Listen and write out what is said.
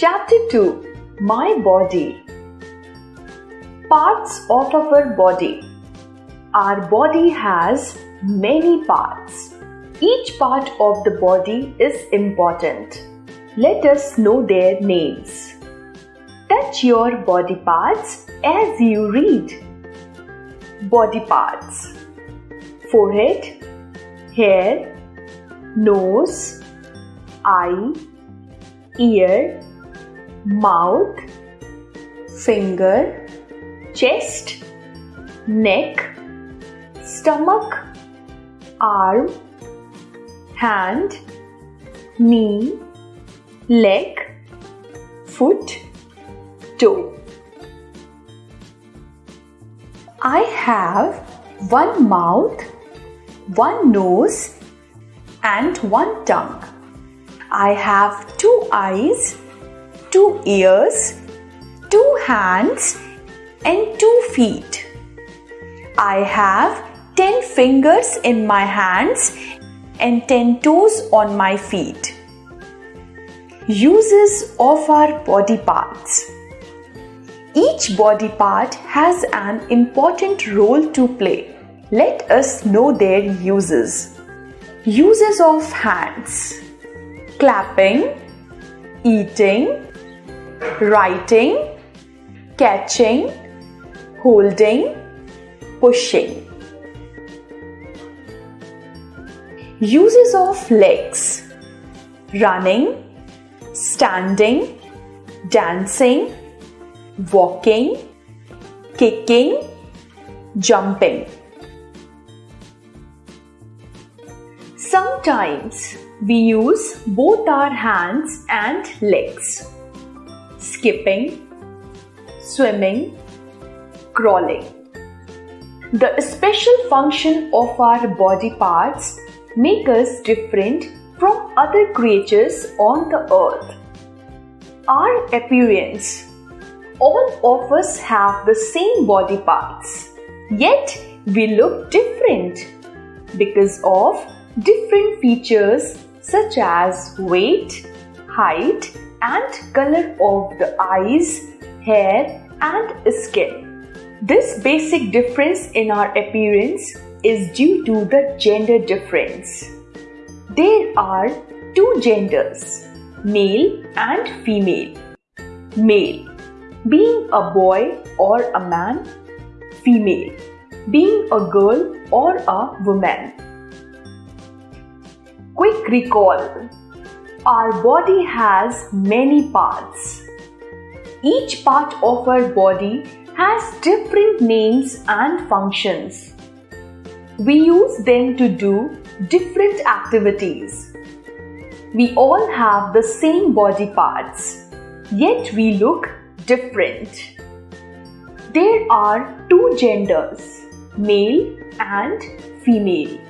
Chapter 2 My Body Parts of our body. Our body has many parts. Each part of the body is important. Let us know their names. Touch your body parts as you read. Body parts Forehead, hair, nose, eye, ear, mouth, finger, chest, neck, stomach, arm, hand, knee, leg, foot, toe. I have one mouth, one nose, and one tongue. I have two eyes, two ears, two hands, and two feet. I have 10 fingers in my hands and 10 toes on my feet. Uses of our body parts. Each body part has an important role to play. Let us know their uses. Uses of hands clapping, eating, writing, catching, holding, pushing. Uses of legs running, standing, dancing, walking, kicking, jumping. Sometimes we use both our hands and legs. Skipping, swimming, crawling. The special function of our body parts make us different from other creatures on the earth. Our appearance. All of us have the same body parts, yet we look different because of different features such as weight, height, and color of the eyes, hair, and skin. This basic difference in our appearance is due to the gender difference. There are two genders, male and female. Male being a boy or a man, female being a girl or a woman. Quick recall Our body has many parts. Each part of our body has different names and functions. We use them to do different activities. We all have the same body parts, yet we look different. There are two genders, male and female.